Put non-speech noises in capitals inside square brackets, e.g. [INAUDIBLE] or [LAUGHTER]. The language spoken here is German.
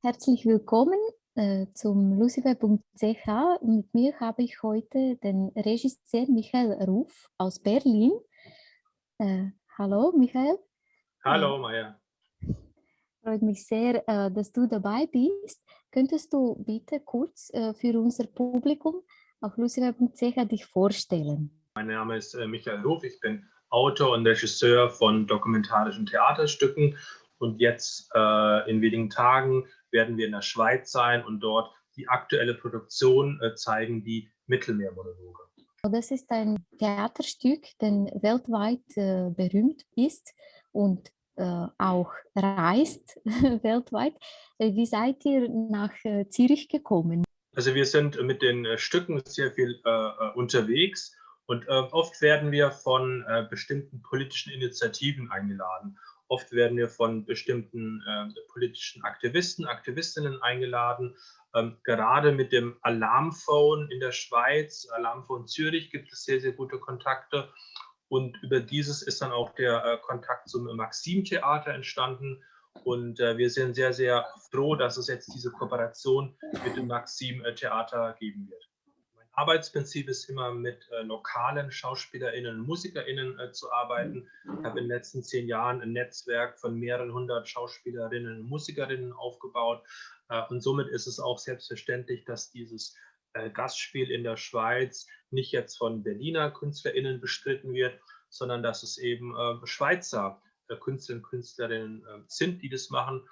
Herzlich willkommen äh, zum lucifer.ch. Mit mir habe ich heute den Regisseur Michael Ruf aus Berlin. Äh, hallo Michael. Hallo Maya. Freut mich sehr, äh, dass du dabei bist. Könntest du bitte kurz äh, für unser Publikum auf lucifer.ch dich vorstellen? Mein Name ist äh, Michael Ruf. Ich bin Autor und Regisseur von dokumentarischen Theaterstücken. Und jetzt äh, in wenigen Tagen werden wir in der Schweiz sein und dort die aktuelle Produktion äh, zeigen, die Mittelmeermonologe. Das ist ein Theaterstück, das weltweit äh, berühmt ist und äh, auch reist [LAUGHS] weltweit. Äh, wie seid ihr nach äh, Zürich gekommen? Also wir sind mit den Stücken sehr viel unterwegs und äh, oft werden wir von äh, bestimmten politischen Initiativen eingeladen. Oft werden wir von bestimmten äh, politischen Aktivisten, Aktivistinnen eingeladen. Ähm, gerade mit dem Alarmphone in der Schweiz, Alarmphone Zürich, gibt es sehr, sehr gute Kontakte. Und über dieses ist dann auch der äh, Kontakt zum Maxim-Theater entstanden. Und äh, wir sind sehr, sehr froh, dass es jetzt diese Kooperation mit dem Maxim-Theater geben wird. Arbeitsprinzip ist immer mit äh, lokalen SchauspielerInnen und MusikerInnen äh, zu arbeiten. Ich habe in den letzten zehn Jahren ein Netzwerk von mehreren hundert Schauspielerinnen und Musikerinnen aufgebaut. Äh, und somit ist es auch selbstverständlich, dass dieses äh, Gastspiel in der Schweiz nicht jetzt von Berliner KünstlerInnen bestritten wird, sondern dass es eben äh, Schweizer äh, Künstlerinnen und Künstlerinnen sind, die das machen.